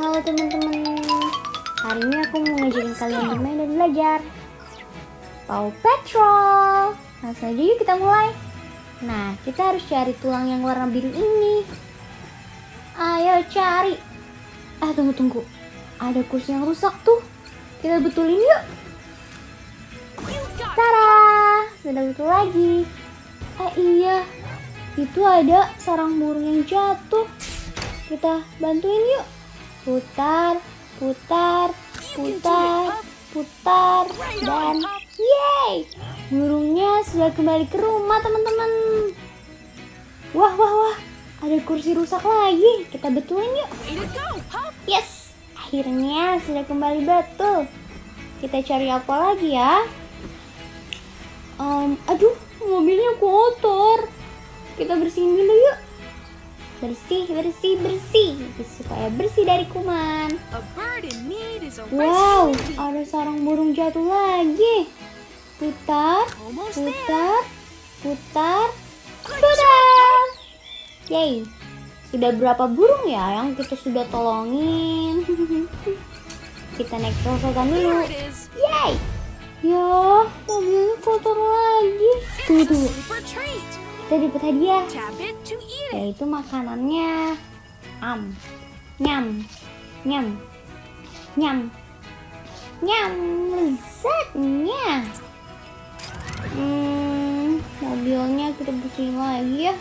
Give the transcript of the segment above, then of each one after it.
Halo teman-teman. Hari ini aku mau ngajarin kalian bermain dan belajar. Paw Patrol. Langsung aja yuk kita mulai. Nah kita harus cari tulang yang warna biru ini. Ayo cari. Eh tunggu-tunggu Ada kursi yang rusak tuh. Kita betulin yuk. Tara! Sudah betul lagi. Eh iya. Itu ada sarang burung yang jatuh. Kita bantuin yuk putar, putar, putar, putar, dan yeay! Burungnya sudah kembali ke rumah teman-teman. Wah, wah, wah, ada kursi rusak lagi. Kita betulin yuk. Yes, akhirnya sudah kembali betul. Kita cari apa lagi ya? Um, aduh, mobilnya kotor. Kita bersihin dulu yuk bersih bersih bersih. Supaya bersih dari kuman. Wow ada sarang burung jatuh lagi. Putar putar putar putar. yay. Sudah berapa burung ya yang kita sudah tolongin? Kita naik perosotan dulu. Yay. Ya mobilnya kotor lagi. Tunggu tunggu kita dapat hadiah. Yaitu makanannya. Am. Nyam. Nyam. Nyam. Nyam. Lezatnya hmm, mobilnya kita bersihin lagi ya.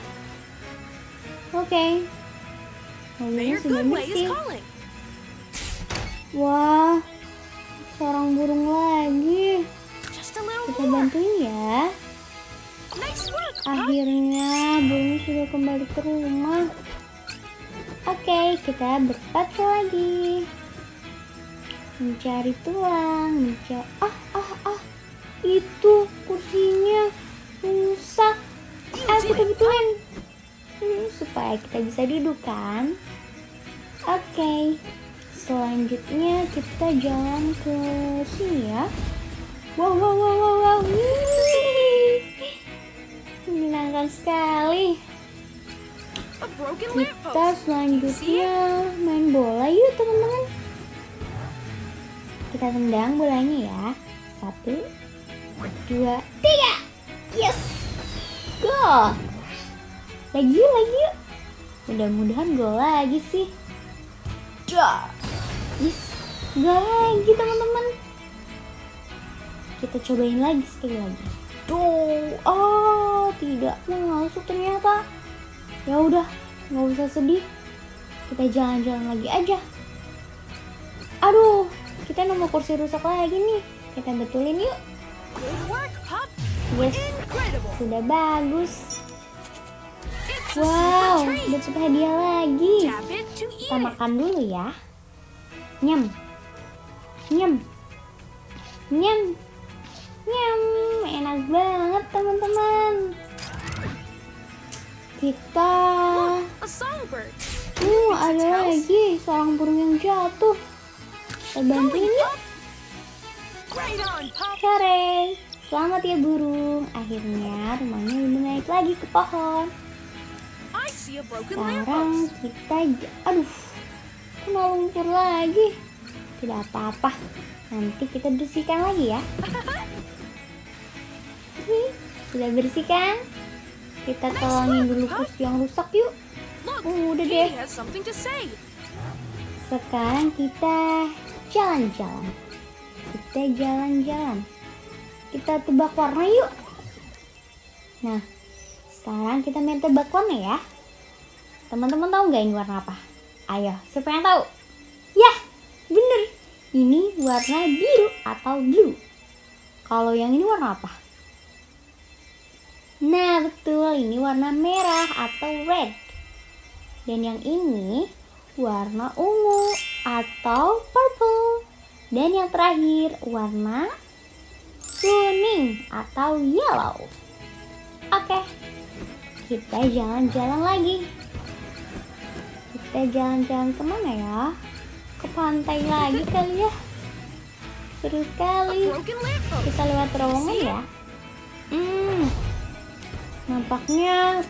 Oke. Okay. mobilnya sudah bersih wah seorang burung lagi. Kita bantuin ya Akhirnya burung sudah kembali ke rumah. Oke, kita berpatrol lagi. Mencari tulang, mencari ah ah ah. Itu kursinya rusak. Ah, kita betulin. Hmm, supaya kita bisa duduk kan. Oke. Selanjutnya kita jalan ke sini ya. Wow wow wow wow wow menyenangkan sekali. Kita selanjutnya main bola yuk teman-teman. Kita tendang bolanya ya. Satu, dua, tiga. Yes. Go. Lagi yuk, lagi yuk. Mudah-mudahan gol lagi sih. Yes. Gol lagi teman-teman. Kita cobain lagi sekali lagi. Tuh, oh tidak masuk ternyata. Ya udah, nggak usah sedih. Kita jalan-jalan lagi aja. Aduh, kita nemu kursi rusak lagi nih. Kita betulin yuk. Yes, sudah bagus. Wow, dapat hadiah lagi. Kita makan dulu ya. Nyam, nyam, nyam. Nyam, enak banget teman-teman. Kita Uh, ada lagi seorang burung yang jatuh. Kita bantuin yuk. Hore, selamat ya burung. Akhirnya rumahnya udah naik lagi ke pohon. Sekarang kita, aduh, kena lumpur lagi. Tidak apa-apa, nanti kita bersihkan lagi ya. Sudah bersih kan? Kita tolongin dulu kursi yang rusak yuk. Uh, udah deh. Sekarang kita jalan-jalan. Kita jalan-jalan. Kita tebak warna yuk. Nah, sekarang kita main tebak warna ya. Teman-teman tahu nggak ini warna apa? Ayo, siapa yang tahu? Ya, bener. Ini warna biru atau blue. Kalau yang ini warna apa? Nah, betul. Ini warna merah atau red. Dan yang ini warna ungu atau purple. Dan yang terakhir warna kuning atau yellow. Oke. Kita jalan-jalan lagi. Kita jalan-jalan ke mana ya? Ke pantai lagi kali ya. Seru sekali. Kita lewat terowongan ya. Hmm, Nampaknya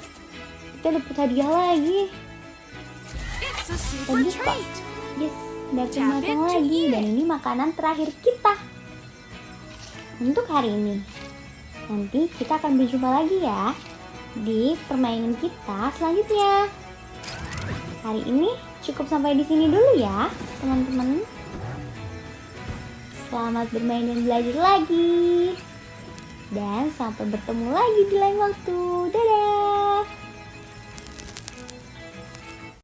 kita dapat hadiah lagi. Kita buka. Yes, Dapat matang lagi dan ini makanan terakhir kita untuk hari ini. Nanti kita akan berjumpa lagi ya di permainan kita selanjutnya. Hari ini cukup sampai di sini dulu ya, teman-teman. Selamat bermain dan belajar lagi. Dan sampai bertemu lagi di lain waktu. Dadah!